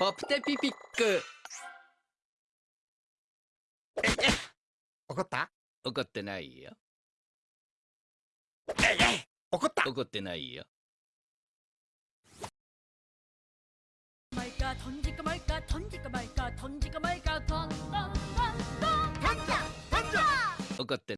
ポプテピピック。怒った？怒ってないよ。怒った？怒ってないよ。怒って